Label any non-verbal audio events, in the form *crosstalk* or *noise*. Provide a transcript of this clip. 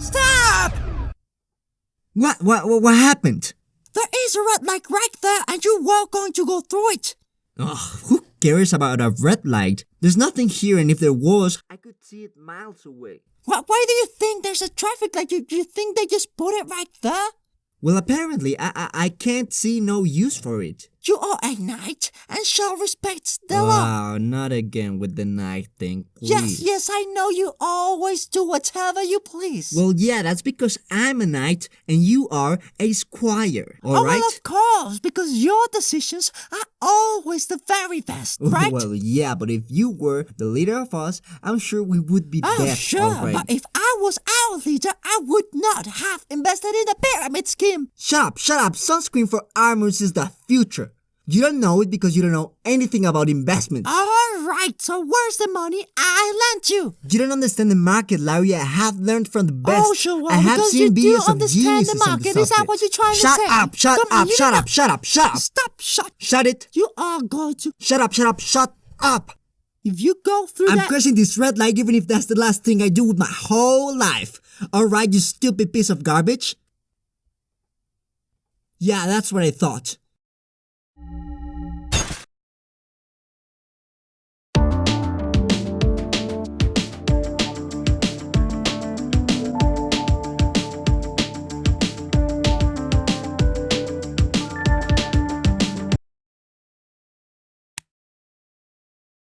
Stop! What, what, what, happened? There is a red light right there and you were going to go through it. Ugh, who cares about a red light? There's nothing here and if there was, I could see it miles away. Why, why do you think there's a traffic light? You, you think they just put it right there? Well, apparently, I, I, I can't see no use for it. You are a knight and shall respect the law. Wow, not again with the knight thing, please. Yes, yes, I know you always do whatever you please. Well, yeah, that's because I'm a knight and you are a squire, oh, alright? well, of course, because your decisions are always the very best, *laughs* right? Well, yeah, but if you were the leader of us, I'm sure we would be oh, dead sure, but if I was our leader, I would not have invested in the pyramid scheme. Shut up, shut up. Sunscreen for armors is the future. You don't know it because you don't know anything about investments. All right, so where's the money I lent you? You don't understand the market, Larry. I have learned from the best. Oh, sure, well, I have because seen you do understand the market. the Is that what you're trying to shut say? Up, shut Come up, you shut up, shut up, shut up. Stop, shut. Shut it. You are going to. Shut up, shut up, shut up. If you go through I'm that. crossing this red light even if that's the last thing I do with my whole life. Alright, you stupid piece of garbage? Yeah, that's what I thought.